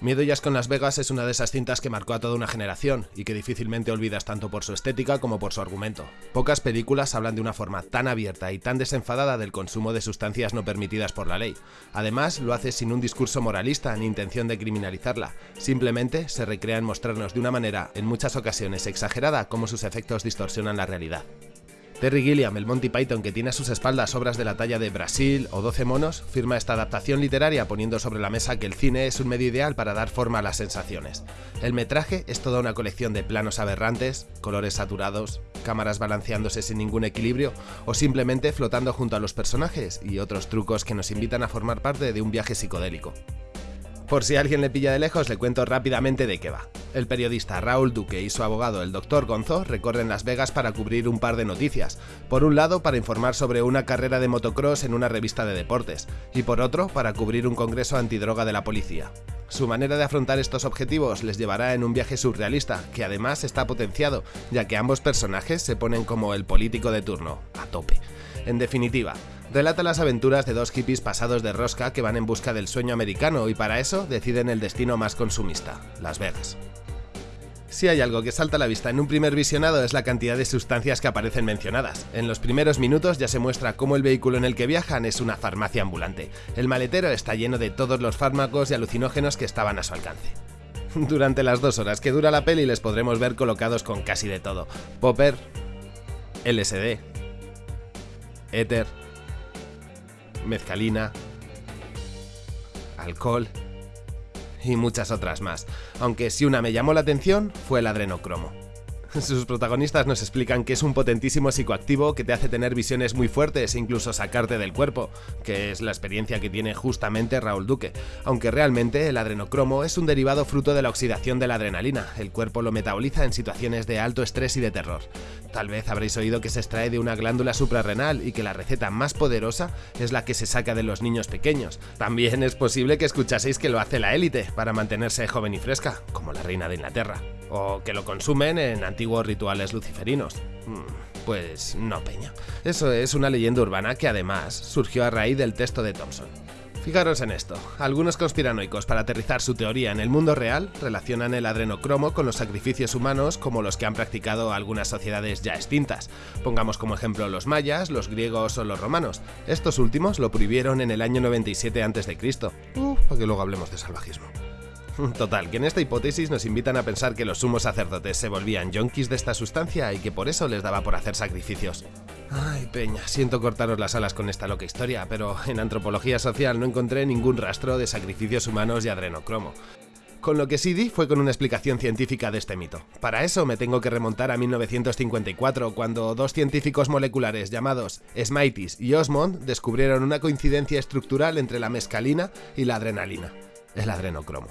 Miedo y con Las Vegas es una de esas cintas que marcó a toda una generación y que difícilmente olvidas tanto por su estética como por su argumento. Pocas películas hablan de una forma tan abierta y tan desenfadada del consumo de sustancias no permitidas por la ley. Además, lo hace sin un discurso moralista ni intención de criminalizarla. Simplemente se recrea en mostrarnos de una manera, en muchas ocasiones exagerada, cómo sus efectos distorsionan la realidad. Terry Gilliam, el Monty Python que tiene a sus espaldas obras de la talla de Brasil o 12 monos, firma esta adaptación literaria poniendo sobre la mesa que el cine es un medio ideal para dar forma a las sensaciones. El metraje es toda una colección de planos aberrantes, colores saturados, cámaras balanceándose sin ningún equilibrio o simplemente flotando junto a los personajes y otros trucos que nos invitan a formar parte de un viaje psicodélico. Por si alguien le pilla de lejos, le cuento rápidamente de qué va. El periodista Raúl Duque y su abogado, el Dr. Gonzo, recorren Las Vegas para cubrir un par de noticias. Por un lado, para informar sobre una carrera de motocross en una revista de deportes, y por otro, para cubrir un congreso antidroga de la policía. Su manera de afrontar estos objetivos les llevará en un viaje surrealista, que además está potenciado, ya que ambos personajes se ponen como el político de turno, a tope. En definitiva, relata las aventuras de dos hippies pasados de rosca que van en busca del sueño americano y para eso deciden el destino más consumista, Las Vegas. Si hay algo que salta a la vista en un primer visionado es la cantidad de sustancias que aparecen mencionadas. En los primeros minutos ya se muestra cómo el vehículo en el que viajan es una farmacia ambulante. El maletero está lleno de todos los fármacos y alucinógenos que estaban a su alcance. Durante las dos horas que dura la peli les podremos ver colocados con casi de todo. Popper, LSD, éter, mezcalina, alcohol y muchas otras más, aunque si una me llamó la atención fue el adrenocromo. Sus protagonistas nos explican que es un potentísimo psicoactivo que te hace tener visiones muy fuertes e incluso sacarte del cuerpo, que es la experiencia que tiene justamente Raúl Duque, aunque realmente el adrenocromo es un derivado fruto de la oxidación de la adrenalina, el cuerpo lo metaboliza en situaciones de alto estrés y de terror. Tal vez habréis oído que se extrae de una glándula suprarrenal y que la receta más poderosa es la que se saca de los niños pequeños. También es posible que escuchaseis que lo hace la élite para mantenerse joven y fresca, como la reina de Inglaterra o que lo consumen en antiguos rituales luciferinos. Mm, pues no, Peña. Eso es una leyenda urbana que además surgió a raíz del texto de Thompson. Fijaros en esto, algunos conspiranoicos para aterrizar su teoría en el mundo real relacionan el adrenocromo con los sacrificios humanos como los que han practicado algunas sociedades ya extintas. Pongamos como ejemplo los mayas, los griegos o los romanos. Estos últimos lo prohibieron en el año 97 a.C. Para que luego hablemos de salvajismo. Total, que en esta hipótesis nos invitan a pensar que los sumos sacerdotes se volvían yonkis de esta sustancia y que por eso les daba por hacer sacrificios. Ay, peña, siento cortaros las alas con esta loca historia, pero en antropología social no encontré ningún rastro de sacrificios humanos y adrenocromo. Con lo que sí di fue con una explicación científica de este mito. Para eso me tengo que remontar a 1954, cuando dos científicos moleculares llamados Smitis y Osmond descubrieron una coincidencia estructural entre la mescalina y la adrenalina, el adrenocromo.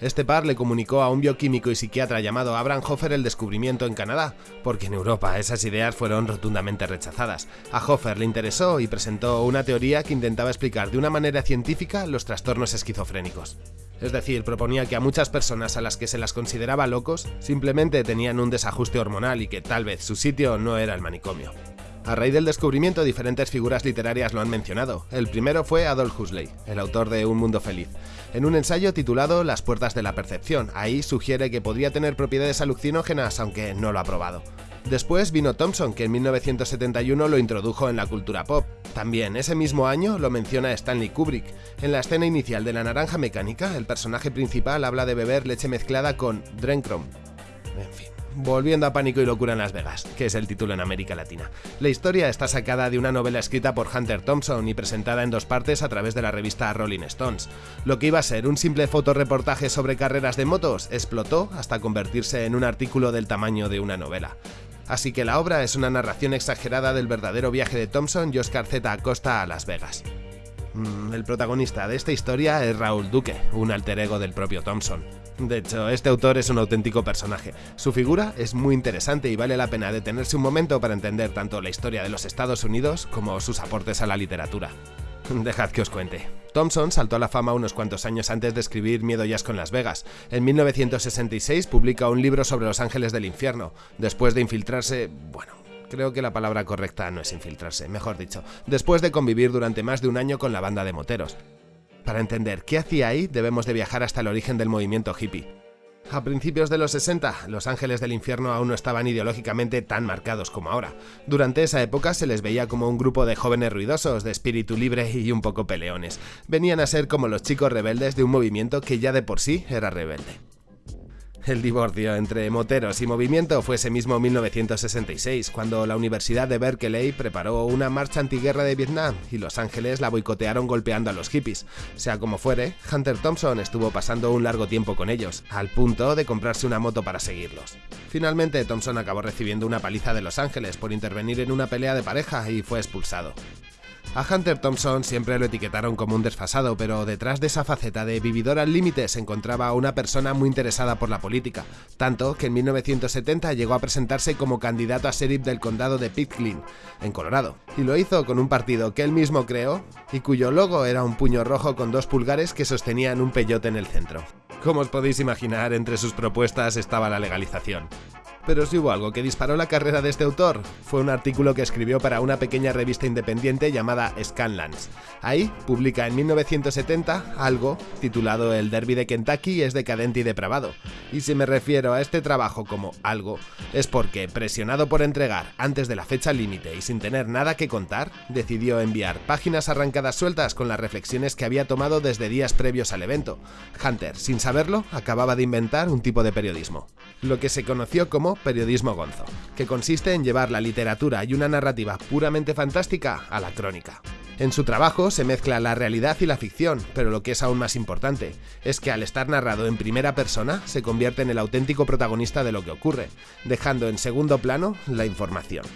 Este par le comunicó a un bioquímico y psiquiatra llamado Abraham Hofer el descubrimiento en Canadá, porque en Europa esas ideas fueron rotundamente rechazadas. A Hofer le interesó y presentó una teoría que intentaba explicar de una manera científica los trastornos esquizofrénicos. Es decir, proponía que a muchas personas a las que se las consideraba locos simplemente tenían un desajuste hormonal y que tal vez su sitio no era el manicomio. A raíz del descubrimiento, diferentes figuras literarias lo han mencionado. El primero fue Adolf Huxley, el autor de Un Mundo Feliz. En un ensayo titulado Las puertas de la percepción, ahí sugiere que podría tener propiedades alucinógenas, aunque no lo ha probado. Después vino Thompson, que en 1971 lo introdujo en la cultura pop. También ese mismo año lo menciona Stanley Kubrick. En la escena inicial de La Naranja Mecánica, el personaje principal habla de beber leche mezclada con Drencrom. En fin. Volviendo a Pánico y Locura en Las Vegas, que es el título en América Latina. La historia está sacada de una novela escrita por Hunter Thompson y presentada en dos partes a través de la revista Rolling Stones. Lo que iba a ser un simple fotoreportaje sobre carreras de motos explotó hasta convertirse en un artículo del tamaño de una novela. Así que la obra es una narración exagerada del verdadero viaje de Thompson y Oscar Z. Acosta a Las Vegas. Mm, el protagonista de esta historia es Raúl Duque, un alter ego del propio Thompson. De hecho, este autor es un auténtico personaje. Su figura es muy interesante y vale la pena detenerse un momento para entender tanto la historia de los Estados Unidos como sus aportes a la literatura. Dejad que os cuente. Thompson saltó a la fama unos cuantos años antes de escribir Miedo y Asco en Las Vegas. En 1966 publica un libro sobre los ángeles del infierno. Después de infiltrarse, bueno, creo que la palabra correcta no es infiltrarse, mejor dicho, después de convivir durante más de un año con la banda de moteros. Para entender qué hacía ahí, debemos de viajar hasta el origen del movimiento hippie. A principios de los 60, los ángeles del infierno aún no estaban ideológicamente tan marcados como ahora. Durante esa época se les veía como un grupo de jóvenes ruidosos, de espíritu libre y un poco peleones. Venían a ser como los chicos rebeldes de un movimiento que ya de por sí era rebelde. El divorcio entre moteros y movimiento fue ese mismo 1966, cuando la Universidad de Berkeley preparó una marcha antiguerra de Vietnam y Los Ángeles la boicotearon golpeando a los hippies. Sea como fuere, Hunter Thompson estuvo pasando un largo tiempo con ellos, al punto de comprarse una moto para seguirlos. Finalmente, Thompson acabó recibiendo una paliza de Los Ángeles por intervenir en una pelea de pareja y fue expulsado. A Hunter Thompson siempre lo etiquetaron como un desfasado, pero detrás de esa faceta de vividor al límite se encontraba una persona muy interesada por la política, tanto que en 1970 llegó a presentarse como candidato a sheriff del condado de Pitkin, en Colorado, y lo hizo con un partido que él mismo creó y cuyo logo era un puño rojo con dos pulgares que sostenían un peyote en el centro. Como os podéis imaginar, entre sus propuestas estaba la legalización. Pero si hubo algo que disparó la carrera de este autor, fue un artículo que escribió para una pequeña revista independiente llamada Scanlands. Ahí publica en 1970 algo titulado El Derby de Kentucky es decadente y depravado. Y si me refiero a este trabajo como algo, es porque, presionado por entregar antes de la fecha límite y sin tener nada que contar, decidió enviar páginas arrancadas sueltas con las reflexiones que había tomado desde días previos al evento. Hunter, sin saberlo, acababa de inventar un tipo de periodismo, lo que se conoció como periodismo gonzo, que consiste en llevar la literatura y una narrativa puramente fantástica a la crónica. En su trabajo se mezcla la realidad y la ficción, pero lo que es aún más importante es que al estar narrado en primera persona se convierte en el auténtico protagonista de lo que ocurre, dejando en segundo plano la información.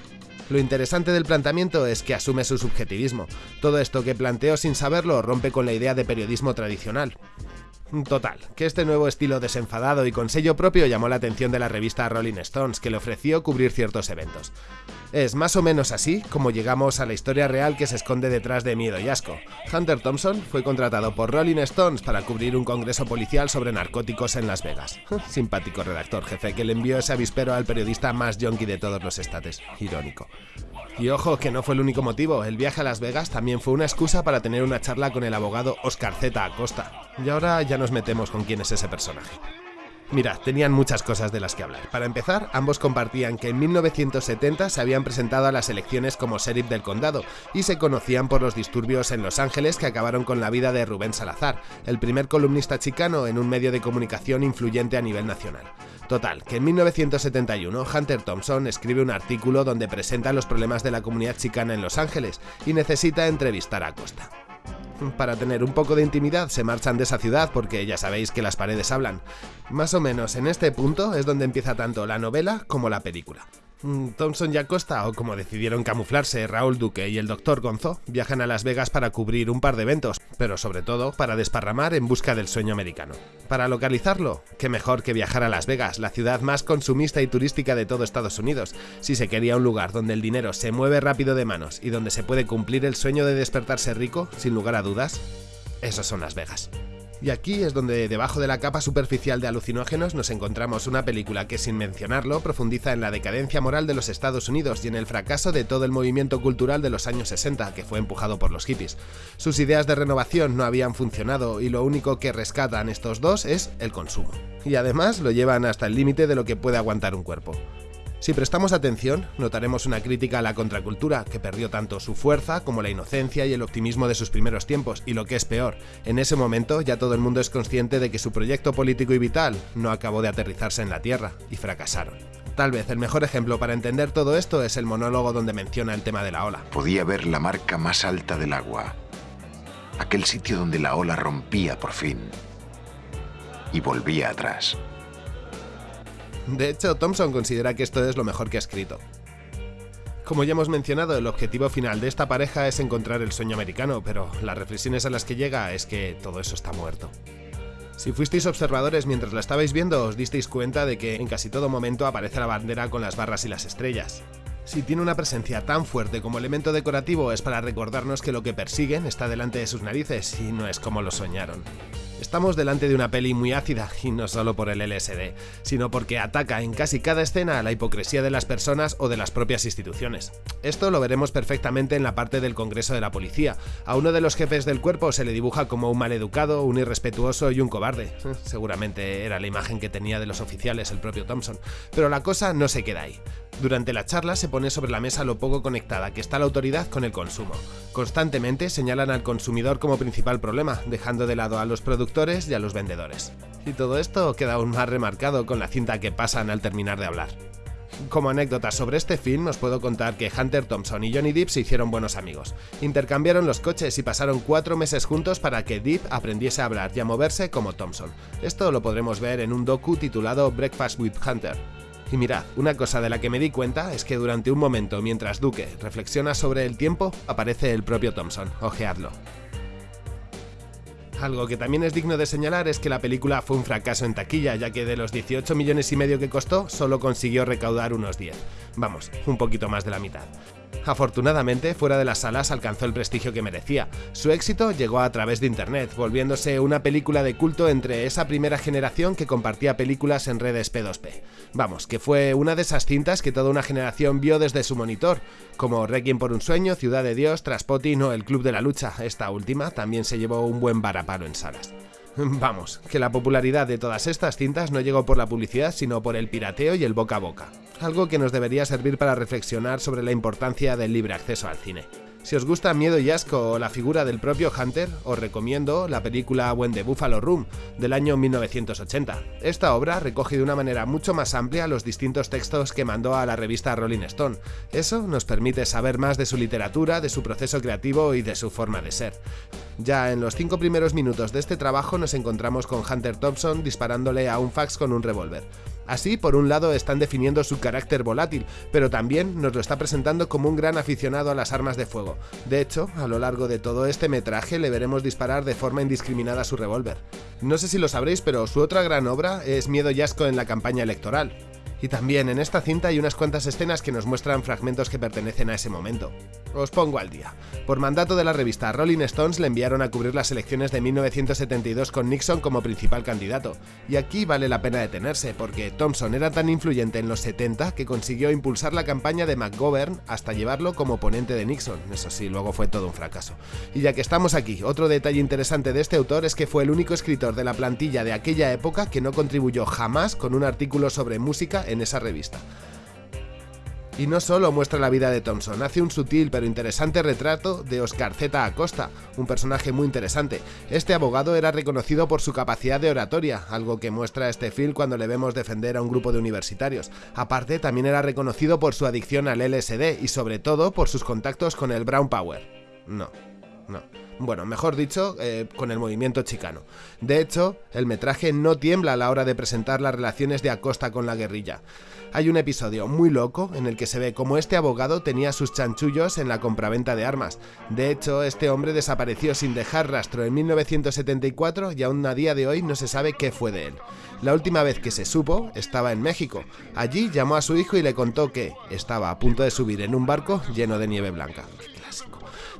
Lo interesante del planteamiento es que asume su subjetivismo. Todo esto que planteó sin saberlo rompe con la idea de periodismo tradicional. Total, que este nuevo estilo desenfadado y con sello propio llamó la atención de la revista Rolling Stones, que le ofreció cubrir ciertos eventos. Es más o menos así como llegamos a la historia real que se esconde detrás de miedo y asco. Hunter Thompson fue contratado por Rolling Stones para cubrir un congreso policial sobre narcóticos en Las Vegas. Simpático redactor jefe que le envió ese avispero al periodista más yonki de todos los estates. Irónico. Y ojo, que no fue el único motivo, el viaje a Las Vegas también fue una excusa para tener una charla con el abogado Oscar Z. Acosta. Y ahora ya nos metemos con quién es ese personaje. Mira, tenían muchas cosas de las que hablar. Para empezar, ambos compartían que en 1970 se habían presentado a las elecciones como sheriff del condado y se conocían por los disturbios en Los Ángeles que acabaron con la vida de Rubén Salazar, el primer columnista chicano en un medio de comunicación influyente a nivel nacional. Total, que en 1971 Hunter Thompson escribe un artículo donde presenta los problemas de la comunidad chicana en Los Ángeles y necesita entrevistar a Costa. Para tener un poco de intimidad se marchan de esa ciudad porque ya sabéis que las paredes hablan. Más o menos en este punto es donde empieza tanto la novela como la película. Mm, Thompson y Acosta, o como decidieron camuflarse Raúl Duque y el Dr. Gonzo, viajan a Las Vegas para cubrir un par de eventos, pero sobre todo para desparramar en busca del sueño americano. Para localizarlo, qué mejor que viajar a Las Vegas, la ciudad más consumista y turística de todo Estados Unidos. Si se quería un lugar donde el dinero se mueve rápido de manos y donde se puede cumplir el sueño de despertarse rico, sin lugar a dudas, esos son Las Vegas. Y aquí es donde debajo de la capa superficial de alucinógenos nos encontramos una película que sin mencionarlo profundiza en la decadencia moral de los Estados Unidos y en el fracaso de todo el movimiento cultural de los años 60 que fue empujado por los hippies. Sus ideas de renovación no habían funcionado y lo único que rescatan estos dos es el consumo. Y además lo llevan hasta el límite de lo que puede aguantar un cuerpo. Si prestamos atención, notaremos una crítica a la contracultura, que perdió tanto su fuerza como la inocencia y el optimismo de sus primeros tiempos, y lo que es peor, en ese momento ya todo el mundo es consciente de que su proyecto político y vital no acabó de aterrizarse en la Tierra, y fracasaron. Tal vez el mejor ejemplo para entender todo esto es el monólogo donde menciona el tema de la ola. Podía ver la marca más alta del agua, aquel sitio donde la ola rompía por fin y volvía atrás. De hecho, Thompson considera que esto es lo mejor que ha escrito. Como ya hemos mencionado, el objetivo final de esta pareja es encontrar el sueño americano, pero las reflexiones a las que llega es que todo eso está muerto. Si fuisteis observadores mientras la estabais viendo, os disteis cuenta de que en casi todo momento aparece la bandera con las barras y las estrellas. Si tiene una presencia tan fuerte como elemento decorativo es para recordarnos que lo que persiguen está delante de sus narices y no es como lo soñaron. Estamos delante de una peli muy ácida, y no solo por el LSD, sino porque ataca en casi cada escena a la hipocresía de las personas o de las propias instituciones. Esto lo veremos perfectamente en la parte del Congreso de la Policía. A uno de los jefes del cuerpo se le dibuja como un maleducado, un irrespetuoso y un cobarde. Seguramente era la imagen que tenía de los oficiales el propio Thompson. Pero la cosa no se queda ahí. Durante la charla se pone sobre la mesa lo poco conectada que está la autoridad con el consumo. Constantemente señalan al consumidor como principal problema, dejando de lado a los productores y a los vendedores. Y todo esto queda aún más remarcado con la cinta que pasan al terminar de hablar. Como anécdota sobre este film os puedo contar que Hunter Thompson y Johnny Depp se hicieron buenos amigos. Intercambiaron los coches y pasaron cuatro meses juntos para que Depp aprendiese a hablar y a moverse como Thompson. Esto lo podremos ver en un docu titulado Breakfast with Hunter. Y mirad, una cosa de la que me di cuenta es que durante un momento mientras Duque reflexiona sobre el tiempo, aparece el propio Thompson. Ojeadlo. Algo que también es digno de señalar es que la película fue un fracaso en taquilla, ya que de los 18 millones y medio que costó, solo consiguió recaudar unos 10. Vamos, un poquito más de la mitad. Afortunadamente, fuera de las salas alcanzó el prestigio que merecía. Su éxito llegó a través de internet, volviéndose una película de culto entre esa primera generación que compartía películas en redes P2P. Vamos, que fue una de esas cintas que toda una generación vio desde su monitor, como Requiem por un sueño, Ciudad de Dios, Traspotting o El Club de la Lucha. Esta última también se llevó un buen varapalo en salas. Vamos, que la popularidad de todas estas cintas no llegó por la publicidad, sino por el pirateo y el boca a boca algo que nos debería servir para reflexionar sobre la importancia del libre acceso al cine. Si os gusta Miedo y Asco o la figura del propio Hunter, os recomiendo la película When the Buffalo Room del año 1980. Esta obra recoge de una manera mucho más amplia los distintos textos que mandó a la revista Rolling Stone. Eso nos permite saber más de su literatura, de su proceso creativo y de su forma de ser. Ya en los cinco primeros minutos de este trabajo nos encontramos con Hunter Thompson disparándole a un fax con un revólver. Así, por un lado, están definiendo su carácter volátil, pero también nos lo está presentando como un gran aficionado a las armas de fuego. De hecho, a lo largo de todo este metraje le veremos disparar de forma indiscriminada su revólver. No sé si lo sabréis, pero su otra gran obra es Miedo y Asco en la campaña electoral. Y también en esta cinta hay unas cuantas escenas que nos muestran fragmentos que pertenecen a ese momento. Os pongo al día. Por mandato de la revista Rolling Stones le enviaron a cubrir las elecciones de 1972 con Nixon como principal candidato. Y aquí vale la pena detenerse, porque Thompson era tan influyente en los 70 que consiguió impulsar la campaña de McGovern hasta llevarlo como oponente de Nixon. Eso sí, luego fue todo un fracaso. Y ya que estamos aquí, otro detalle interesante de este autor es que fue el único escritor de la plantilla de aquella época que no contribuyó jamás con un artículo sobre música en esa revista. Y no solo muestra la vida de Thompson, hace un sutil pero interesante retrato de Oscar Z. Acosta, un personaje muy interesante. Este abogado era reconocido por su capacidad de oratoria, algo que muestra este film cuando le vemos defender a un grupo de universitarios. Aparte, también era reconocido por su adicción al LSD y sobre todo por sus contactos con el Brown Power. No, no. Bueno, mejor dicho, eh, con el movimiento chicano. De hecho, el metraje no tiembla a la hora de presentar las relaciones de Acosta con la guerrilla. Hay un episodio muy loco en el que se ve cómo este abogado tenía sus chanchullos en la compraventa de armas. De hecho, este hombre desapareció sin dejar rastro en 1974 y aún a día de hoy no se sabe qué fue de él. La última vez que se supo estaba en México. Allí llamó a su hijo y le contó que estaba a punto de subir en un barco lleno de nieve blanca.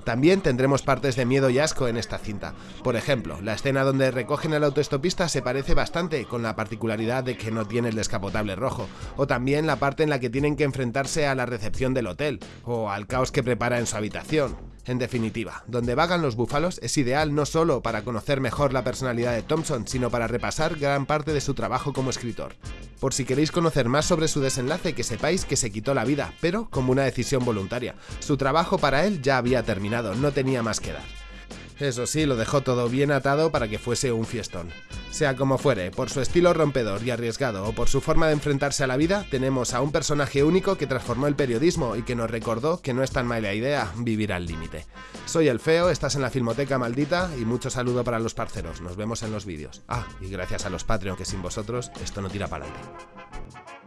También tendremos partes de miedo y asco en esta cinta. Por ejemplo, la escena donde recogen al autoestopista se parece bastante, con la particularidad de que no tiene el descapotable rojo. O también la parte en la que tienen que enfrentarse a la recepción del hotel, o al caos que prepara en su habitación. En definitiva, donde vagan los búfalos es ideal no solo para conocer mejor la personalidad de Thompson, sino para repasar gran parte de su trabajo como escritor. Por si queréis conocer más sobre su desenlace, que sepáis que se quitó la vida, pero como una decisión voluntaria. Su trabajo para él ya había terminado, no tenía más que dar. Eso sí, lo dejó todo bien atado para que fuese un fiestón. Sea como fuere, por su estilo rompedor y arriesgado o por su forma de enfrentarse a la vida, tenemos a un personaje único que transformó el periodismo y que nos recordó que no es tan mala idea vivir al límite. Soy el Feo, estás en la Filmoteca Maldita y mucho saludo para los parceros, nos vemos en los vídeos. Ah, y gracias a los Patreon que sin vosotros esto no tira para adelante.